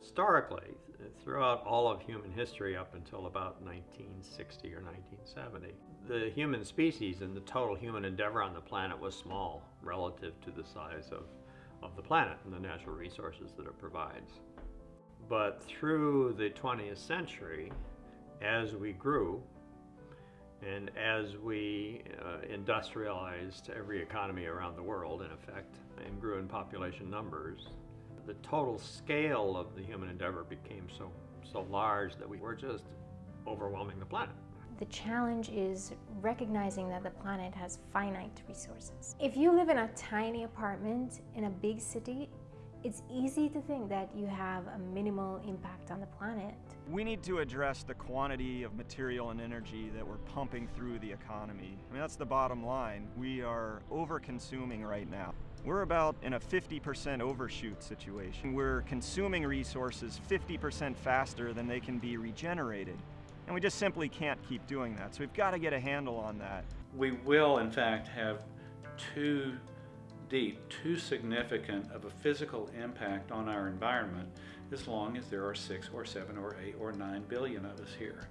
Historically, throughout all of human history up until about 1960 or 1970, the human species and the total human endeavor on the planet was small relative to the size of, of the planet and the natural resources that it provides. But through the 20th century, as we grew, and as we uh, industrialized every economy around the world, in effect, and grew in population numbers, the total scale of the human endeavor became so, so large that we were just overwhelming the planet. The challenge is recognizing that the planet has finite resources. If you live in a tiny apartment in a big city, it's easy to think that you have a minimal impact on the planet. We need to address the quantity of material and energy that we're pumping through the economy. I mean, that's the bottom line. We are over-consuming right now. We're about in a 50% overshoot situation. We're consuming resources 50% faster than they can be regenerated. And we just simply can't keep doing that. So we've got to get a handle on that. We will, in fact, have too deep, too significant of a physical impact on our environment as long as there are six or seven or eight or nine billion of us here.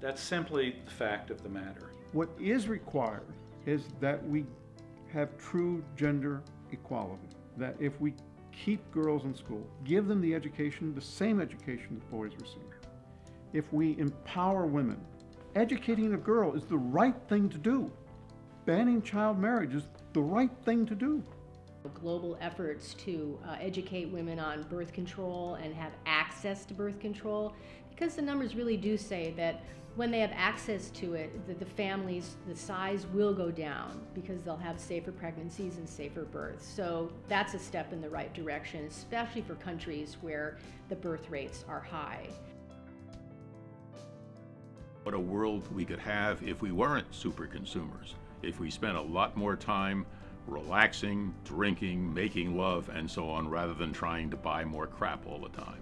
That's simply the fact of the matter. What is required is that we have true gender equality. That if we keep girls in school, give them the education, the same education that boys receive. If we empower women, educating a girl is the right thing to do. Banning child marriage is the right thing to do. Global efforts to uh, educate women on birth control and have access to birth control, because the numbers really do say that when they have access to it, the, the families, the size will go down because they'll have safer pregnancies and safer births. So that's a step in the right direction, especially for countries where the birth rates are high. What a world we could have if we weren't super consumers if we spent a lot more time relaxing, drinking, making love, and so on, rather than trying to buy more crap all the time.